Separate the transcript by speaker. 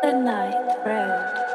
Speaker 1: the night road.